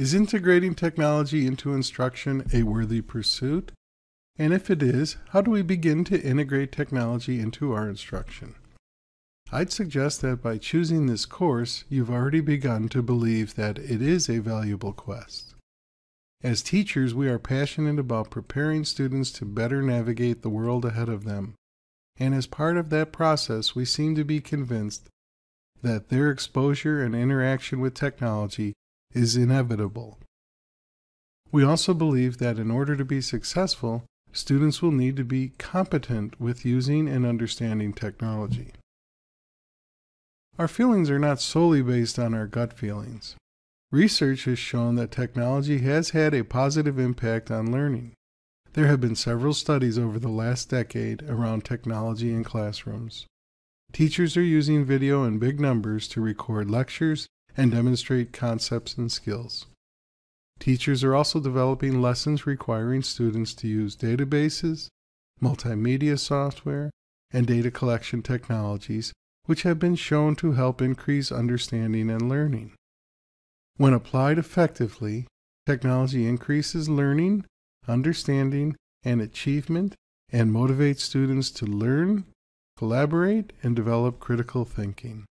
Is integrating technology into instruction a worthy pursuit? And if it is, how do we begin to integrate technology into our instruction? I'd suggest that by choosing this course, you've already begun to believe that it is a valuable quest. As teachers, we are passionate about preparing students to better navigate the world ahead of them. And as part of that process, we seem to be convinced that their exposure and interaction with technology is inevitable. We also believe that in order to be successful, students will need to be competent with using and understanding technology. Our feelings are not solely based on our gut feelings. Research has shown that technology has had a positive impact on learning. There have been several studies over the last decade around technology in classrooms. Teachers are using video in big numbers to record lectures and demonstrate concepts and skills. Teachers are also developing lessons requiring students to use databases, multimedia software, and data collection technologies, which have been shown to help increase understanding and learning. When applied effectively, technology increases learning, understanding, and achievement and motivates students to learn, collaborate, and develop critical thinking.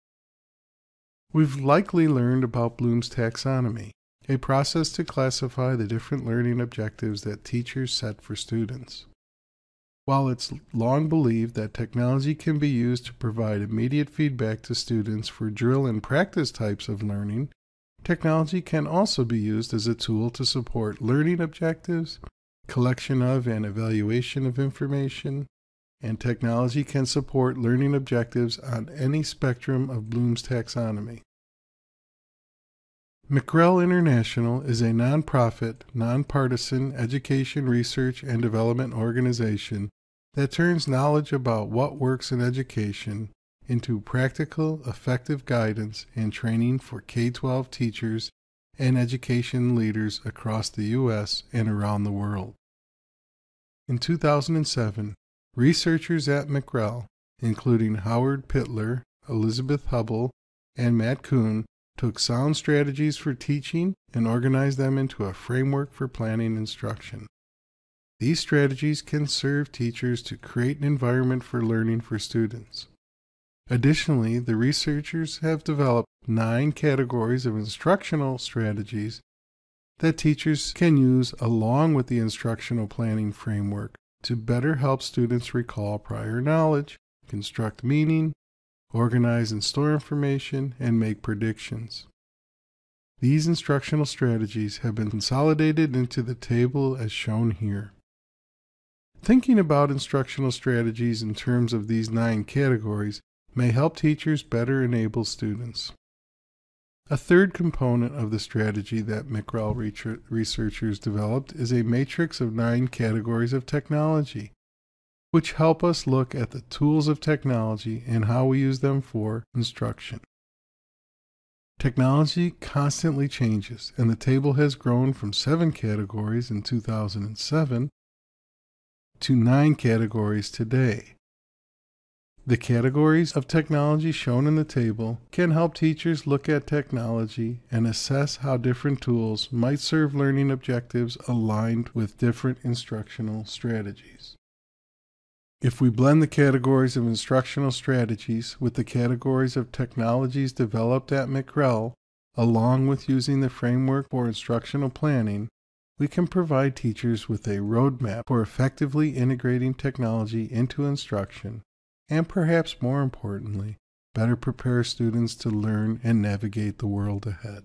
We've likely learned about Bloom's taxonomy, a process to classify the different learning objectives that teachers set for students. While it's long believed that technology can be used to provide immediate feedback to students for drill and practice types of learning, Technology can also be used as a tool to support learning objectives, collection of and evaluation of information, and technology can support learning objectives on any spectrum of Bloom's taxonomy. McREL International is a nonprofit, nonpartisan education research and development organization that turns knowledge about what works in education into practical, effective guidance and training for K 12 teachers and education leaders across the U.S. and around the world. In 2007, researchers at McREL, including Howard Pitler, Elizabeth Hubbell, and Matt Kuhn, took sound strategies for teaching and organized them into a framework for planning instruction. These strategies can serve teachers to create an environment for learning for students. Additionally, the researchers have developed nine categories of instructional strategies that teachers can use along with the instructional planning framework to better help students recall prior knowledge, construct meaning, organize and store information, and make predictions. These instructional strategies have been consolidated into the table as shown here. Thinking about instructional strategies in terms of these nine categories may help teachers better enable students. A third component of the strategy that McREL researchers developed is a matrix of nine categories of technology, which help us look at the tools of technology and how we use them for instruction. Technology constantly changes, and the table has grown from seven categories in 2007 to nine categories today. The categories of technology shown in the table can help teachers look at technology and assess how different tools might serve learning objectives aligned with different instructional strategies. If we blend the categories of instructional strategies with the categories of technologies developed at McREL, along with using the framework for instructional planning, we can provide teachers with a roadmap for effectively integrating technology into instruction and perhaps more importantly, better prepare students to learn and navigate the world ahead.